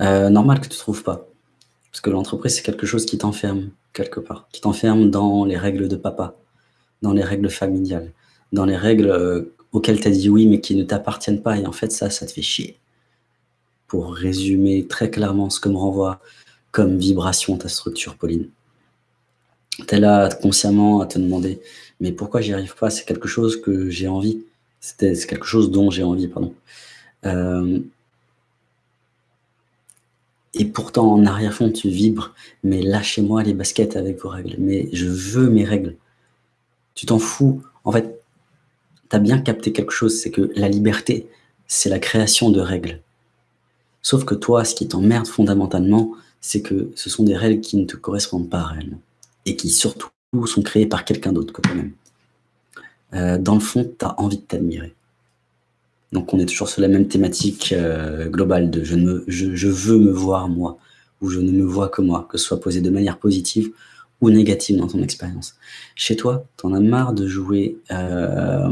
Euh, normal que tu ne trouves pas. Parce que l'entreprise, c'est quelque chose qui t'enferme, quelque part. Qui t'enferme dans les règles de papa, dans les règles familiales, dans les règles euh, auxquelles tu as dit oui, mais qui ne t'appartiennent pas. Et en fait, ça, ça te fait chier. Pour résumer très clairement ce que me renvoie comme vibration ta structure, Pauline. Tu es là consciemment à te demander, mais pourquoi j'y arrive pas? C'est quelque chose que j'ai envie. C'est quelque chose dont j'ai envie, pardon. Euh, et pourtant, en arrière-fond, tu vibres, mais lâchez-moi les baskets avec vos règles. Mais je veux mes règles. Tu t'en fous. En fait, tu as bien capté quelque chose, c'est que la liberté, c'est la création de règles. Sauf que toi, ce qui t'emmerde fondamentalement, c'est que ce sont des règles qui ne te correspondent pas réellement. Et qui surtout sont créées par quelqu'un d'autre que toi-même. Euh, dans le fond, tu as envie de t'admirer. Donc on est toujours sur la même thématique euh, globale de je, ne je, veux me voir moi, ou je ne me vois que moi, que ce soit posé de manière positive ou négative dans ton expérience. Chez toi, tu en as marre de jouer euh,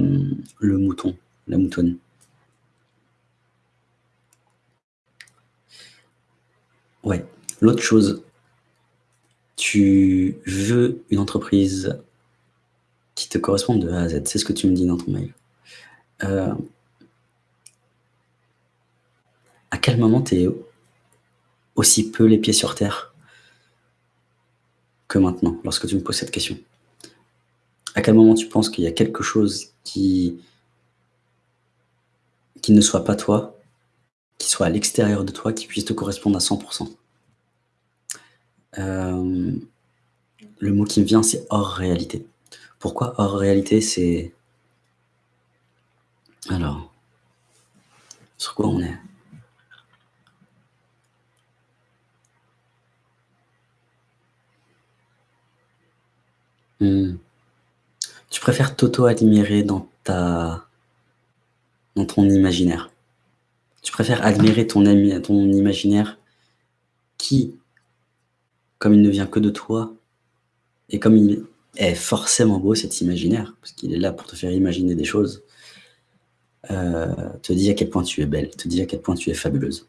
le mouton, la moutonne? Ouais. L'autre chose, tu veux une entreprise qui te corresponde de A à Z. C'est ce que tu me dis dans ton mail. Euh, à quel moment tu es aussi peu les pieds sur terre que maintenant, lorsque tu me poses cette question? À quel moment tu penses qu'il y a quelque chose qui, ne soit pas toi, qui soit à l'extérieur de toi, qui puisse te correspondre à 100% euh, Le mot qui me vient, c'est hors réalité. Pourquoi hors réalité C'est... Alors, sur quoi on est? Hmm. Tu préfères t'auto-admirer dans ta ton imaginaire? Tu préfères admirer ton, ami, ton imaginaire qui, comme il ne vient que de toi, et comme il est forcément beau cet imaginaire, parce qu'il est là pour te faire imaginer des choses, euh, te dit à quel point tu es belle, te dit à quel point tu es fabuleuse.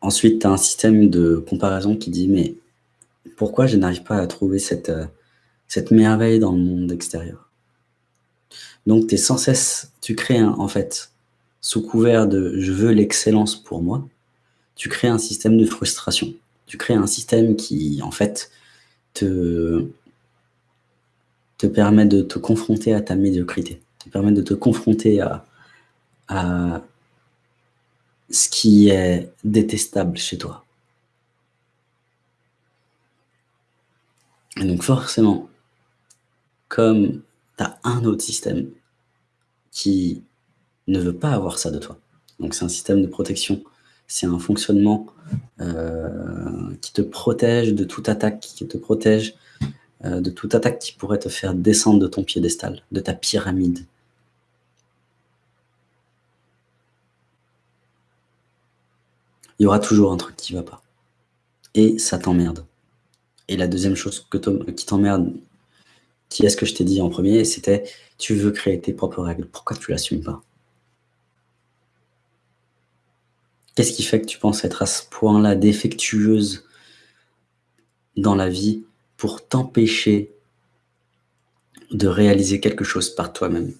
Ensuite, tu as un système de comparaison qui dit, mais pourquoi je n'arrive pas à trouver cette, euh, merveille dans le monde extérieur? Donc, tu es sans cesse, tu crées en fait, sous couvert de « je veux l'excellence pour moi », tu crées un système de frustration. Tu crées un système qui, en fait, te, permet de te confronter à ta médiocrité, te permet de te confronter à ce qui est détestable chez toi. Et donc forcément, comme tu as un autre système qui ne veut pas avoir ça de toi, donc c'est un système de protection, c'est un fonctionnement euh, qui te protège de toute attaque, qui te protège euh, de toute attaque qui pourrait te faire descendre de ton piédestal, de ta pyramide. Il y aura toujours un truc qui ne va pas. Et ça t'emmerde. Et la deuxième chose qui t'emmerde, qui est ce que je t'ai dit en premier, c'était tu veux créer tes propres règles. Pourquoi tu l'assumes pas? Qu'est-ce qui fait que tu penses être à ce point-là défectueuse dans la vie pour t'empêcher de réaliser quelque chose par toi-même?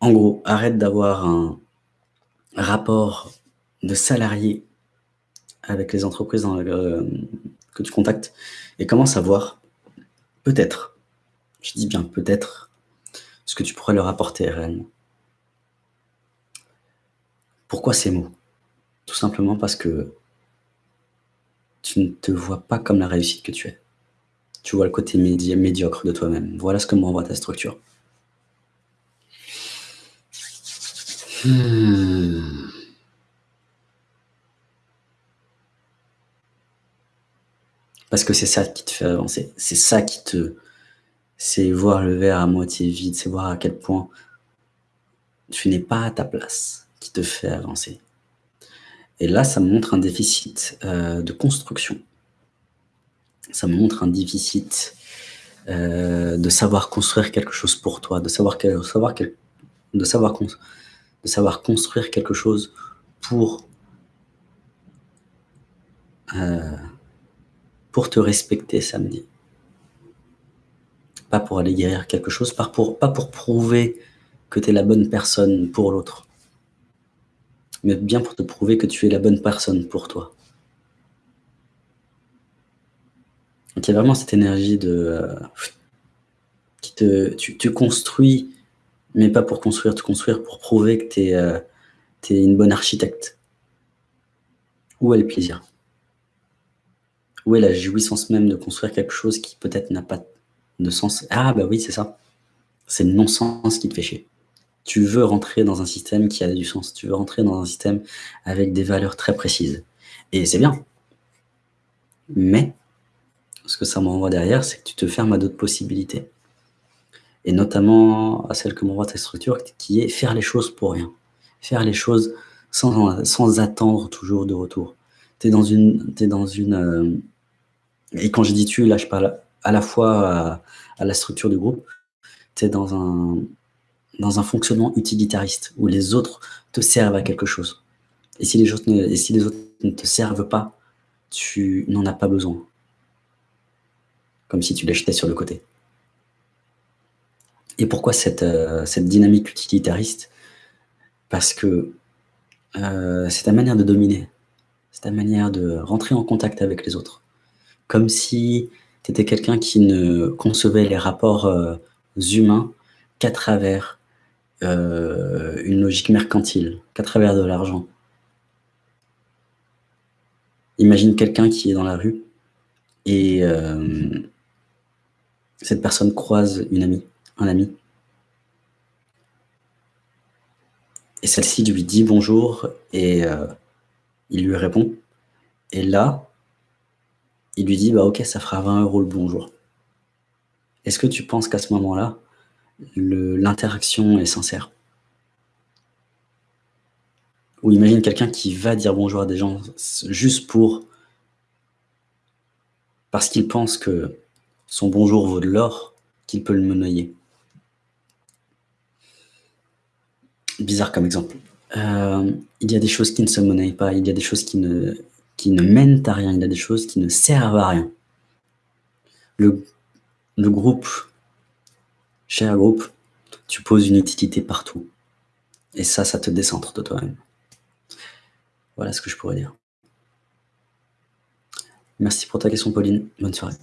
En gros, arrête d'avoir un rapport de salarié avec les entreprises dans euh, que tu contactes et commence à voir peut-être, je dis bien peut-être, ce que tu pourrais leur apporter réellement. Pourquoi ces mots? Tout simplement parce que tu ne te vois pas comme la réussite que tu es. Tu vois le côté médiocre de toi-même. Voilà ce que m'envoie ta structure. Hmm. Parce que c'est ça qui te fait avancer. C'est ça qui te... C'est voir le verre à moitié vide, c'est voir à quel point tu n'es pas à ta place qui te fait avancer. Et là, ça me montre un déficit euh, de construction. Ça me montre un déficit euh, de savoir construire quelque chose pour toi, de savoir, savoir, de, savoir de savoir construire quelque chose pour heu, pour te respecter samedi. Pas pour aller guérir quelque chose, pas pour prouver que tu es la bonne personne pour l'autre. Mais bien pour te prouver que tu es la bonne personne pour toi. Donc il y a vraiment cette énergie de, heu, qui te tu construis, mais pas pour construire, te construire pour prouver que tu es, es une bonne architecte. Où est le plaisir? La jouissance même de construire quelque chose qui peut-être n'a pas de sens? Ah bah oui, c'est ça. C'est le non-sens qui te fait chier. Tu veux rentrer dans un système qui a du sens, tu veux rentrer dans un système avec des valeurs très précises et c'est bien. Mais ce que ça m'envoie derrière, c'est que tu te fermes à d'autres possibilités et notamment à celle que m'envoie ta structure qui est faire les choses pour rien. Faire les choses sans attendre toujours de retour. Tu es dans une heu et quand je dis «tu», là, je parle à la fois à la structure du groupe. Tu es dans un dans un fonctionnement utilitariste où les autres te servent à quelque chose et si les autres ne et si les autres ne te servent pas, tu n'en as pas besoin. Comme si tu les jetais sur le côté. Et pourquoi cette, heu, cette dynamique utilitariste? Parce que, heu, c'est ta manière de dominer. C'est ta manière de rentrer en contact avec les autres. Comme si tu étais quelqu'un qui ne concevait les rapports, heu, humains qu'à travers, heu, une logique mercantile, qu'à travers de l'argent. Imagine quelqu'un qui est dans la rue et hem cette personne croise une amie, un ami et celle-ci lui dit «bonjour» et il lui répond et là il lui dit: «Bah OK, ça fera 20 € le bonjour». Est-ce que tu penses qu'à ce moment-là, l'interaction est sincère? Ou imagine quelqu'un qui va dire bonjour à des gens juste pour parce qu'il pense que son bonjour vaut de l'or, qu'il peut le monnayer. Bizarre comme exemple. Hem, il y a des choses qui ne se monnaient pas, il y a des choses qui ne qui ne mènent à rien, il y a des choses qui ne servent à rien. Le groupe cher groupe, tu poses une utilité partout et ça, ça te décentre de toi-même. Voilà ce que je pourrais dire. Merci pour ta question Pauline, bonne soirée.